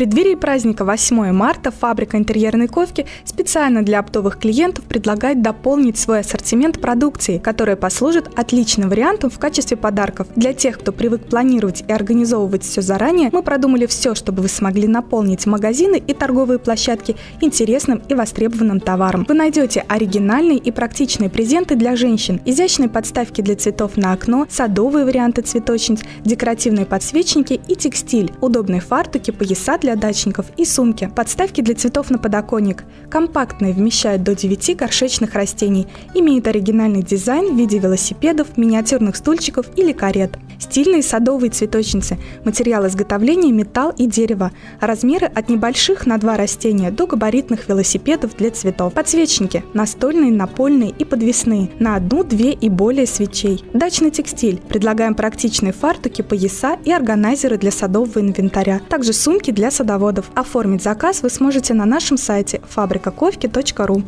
преддверии праздника 8 марта фабрика интерьерной ковки специально для оптовых клиентов предлагает дополнить свой ассортимент продукции, которая послужит отличным вариантом в качестве подарков. Для тех, кто привык планировать и организовывать все заранее, мы продумали все, чтобы вы смогли наполнить магазины и торговые площадки интересным и востребованным товаром. Вы найдете оригинальные и практичные презенты для женщин, изящные подставки для цветов на окно, садовые варианты цветочниц, декоративные подсвечники и текстиль, удобные фартуки, пояса для дачников и сумки, подставки для цветов на подоконник. Компактные, вмещают до 9 горшечных растений, имеют оригинальный дизайн в виде велосипедов, миниатюрных стульчиков или карет. Стильные садовые цветочницы, материал изготовления металл и дерево, размеры от небольших на два растения до габаритных велосипедов для цветов. Подсвечники – настольные, напольные и подвесные, на одну, две и более свечей. Дачный текстиль. Предлагаем практичные фартуки, пояса и органайзеры для садового инвентаря. Также сумки для садоводов. Оформить заказ вы сможете на нашем сайте фабрикаковки.ру.